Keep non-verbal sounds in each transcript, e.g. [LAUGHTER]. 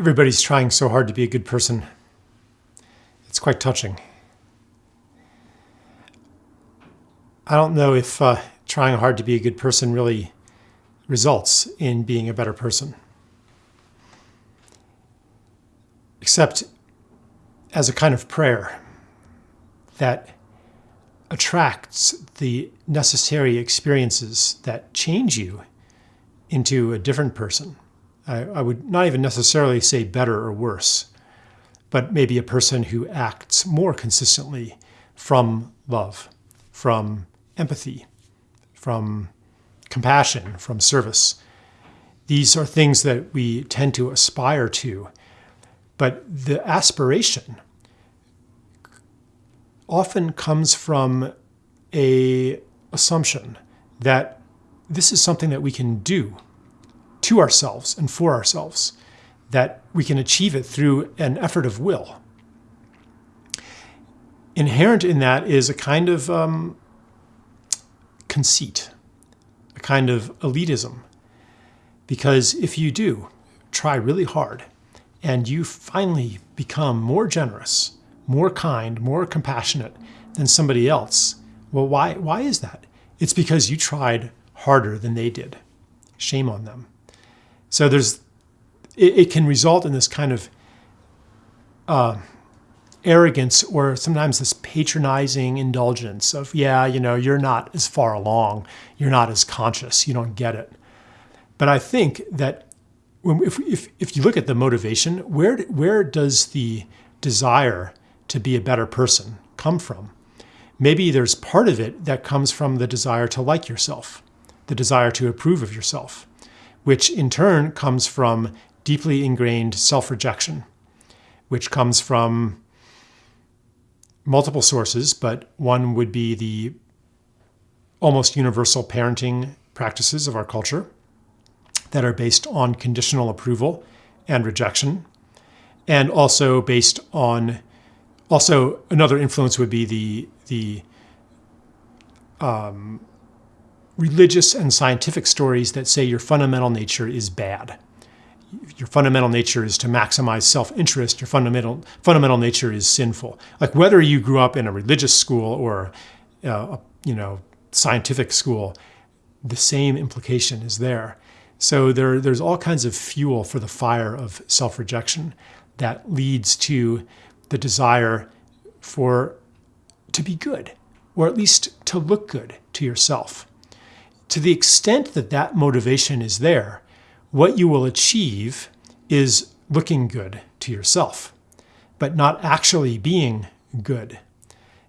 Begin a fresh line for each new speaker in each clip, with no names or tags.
Everybody's trying so hard to be a good person. It's quite touching. I don't know if uh, trying hard to be a good person really results in being a better person. Except as a kind of prayer that attracts the necessary experiences that change you into a different person. I, I, would not even necessarily say better or worse, but maybe a person who acts more consistently from love, from empathy, from compassion, from service. These are things that we tend to aspire to, but the aspiration often comes from a assumption that this is something that we can do to ourselves and for ourselves, that we can achieve it through an effort of will. Inherent in that is a kind of um, conceit, a kind of elitism. Because if you do try really hard and you finally become more generous, more kind, more compassionate than somebody else, well, why, why is that? It's because you tried harder than they did. Shame on them. So there's, it, it can result in this kind of uh, arrogance or sometimes this patronizing indulgence of, yeah, you know, you're not as far along, you're not as conscious, you don't get it. But I think that when, if, if, if you look at the motivation, where, where does the desire to be a better person come from? Maybe there's part of it that comes from the desire to like yourself, the desire to approve of yourself, which in turn comes from deeply ingrained self-rejection, which comes from multiple sources, but one would be the almost universal parenting practices of our culture that are based on conditional approval and rejection, and also based on also another influence would be the the um, religious and scientific stories that say your fundamental nature is bad your fundamental nature is to maximize self-interest, your fundamental fundamental nature is sinful. Like whether you grew up in a religious school or uh, a, you know scientific school, the same implication is there. So there, there's all kinds of fuel for the fire of self-rejection that leads to the desire for to be good, or at least to look good to yourself. To the extent that that motivation is there, what you will achieve is looking good to yourself, but not actually being good.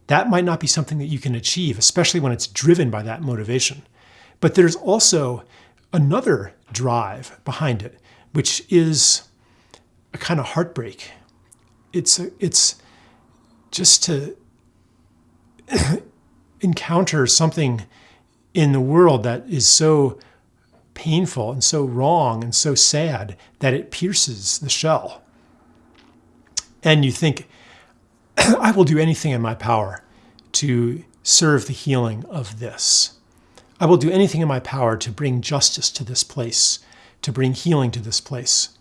That might not be something that you can achieve, especially when it's driven by that motivation. But there's also another drive behind it, which is a kind of heartbreak. It's, a, it's just to [COUGHS] encounter something in the world that is so painful and so wrong and so sad that it pierces the shell. And you think, [CLEARS THROAT] I will do anything in my power to serve the healing of this. I will do anything in my power to bring justice to this place, to bring healing to this place.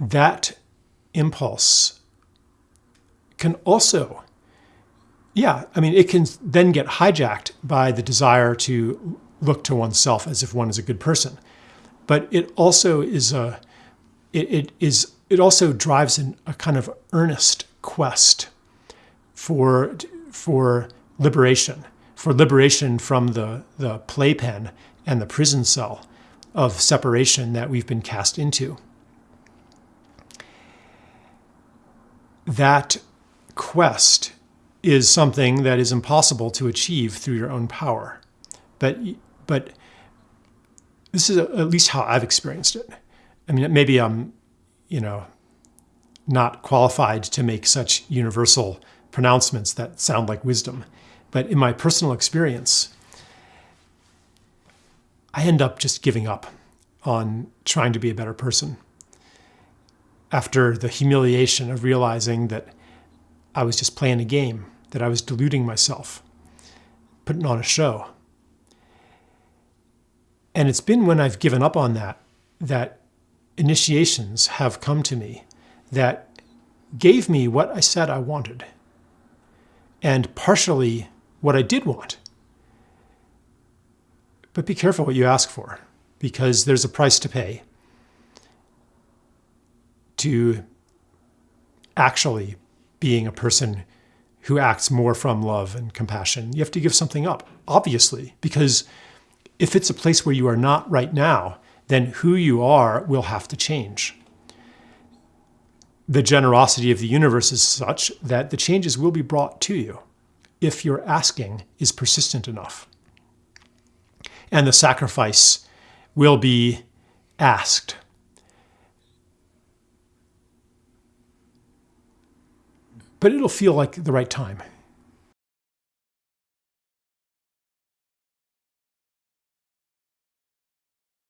That impulse can also, yeah, I mean, it can then get hijacked by the desire to look to oneself as if one is a good person. But it also is a, it, it is, it also drives in a kind of earnest quest for, for liberation, for liberation from the, the playpen and the prison cell of separation that we've been cast into. That quest is something that is impossible to achieve through your own power. But but this is at least how I've experienced it. I mean, maybe I'm, you know, not qualified to make such universal pronouncements that sound like wisdom. But in my personal experience, I end up just giving up on trying to be a better person. After the humiliation of realizing that I was just playing a game, that I was deluding myself, putting on a show. And it's been when I've given up on that, that initiations have come to me that gave me what I said I wanted and partially what I did want. But be careful what you ask for because there's a price to pay to actually being a person who acts more from love and compassion. You have to give something up, obviously, because if it's a place where you are not right now, then who you are will have to change. The generosity of the universe is such that the changes will be brought to you if your asking is persistent enough. And the sacrifice will be asked. But it'll feel like the right time.